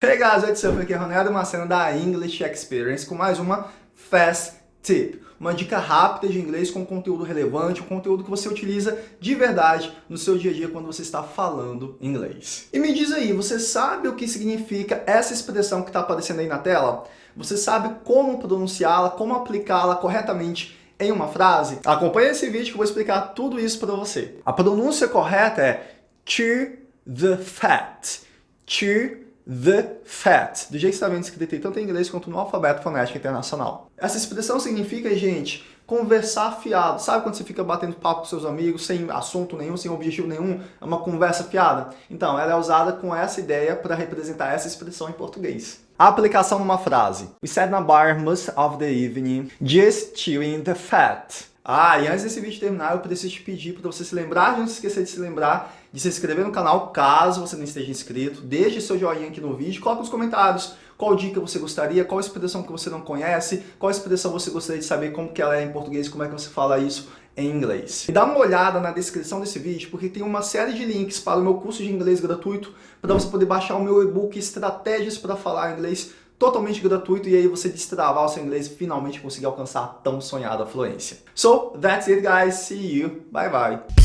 Hey guys, what's up? Aqui é Ronaldo Macena da English Experience com mais uma Fast Tip. Uma dica rápida de inglês com conteúdo relevante, um conteúdo que você utiliza de verdade no seu dia a dia quando você está falando inglês. E me diz aí, você sabe o que significa essa expressão que está aparecendo aí na tela? Você sabe como pronunciá-la, como aplicá-la corretamente em uma frase? Acompanhe esse vídeo que eu vou explicar tudo isso para você. A pronúncia correta é cheer the fat. Cheer the fat, do jeito que está vendo escrito tanto em inglês quanto no alfabeto fonético internacional. Essa expressão significa, gente, conversar fiado. Sabe quando você fica batendo papo com seus amigos, sem assunto nenhum, sem objetivo nenhum, é uma conversa fiada? Então, ela é usada com essa ideia para representar essa expressão em português. A aplicação numa frase. We sat in a bar most of the evening, just chewing the fat. Ah, e antes desse vídeo terminar, eu preciso te pedir para você se lembrar, não se esquecer de se lembrar de se inscrever no canal, caso você não esteja inscrito. Deixe seu joinha aqui no vídeo, coloque nos comentários qual dica você gostaria, qual expressão que você não conhece, qual expressão você gostaria de saber como que ela é em português, como é que você fala isso em inglês. E dá uma olhada na descrição desse vídeo, porque tem uma série de links para o meu curso de inglês gratuito, para você poder baixar o meu e-book Estratégias para Falar Inglês totalmente gratuito e aí você destravar o seu inglês e finalmente conseguir alcançar a tão sonhada fluência. So, that's it guys, see you, bye bye.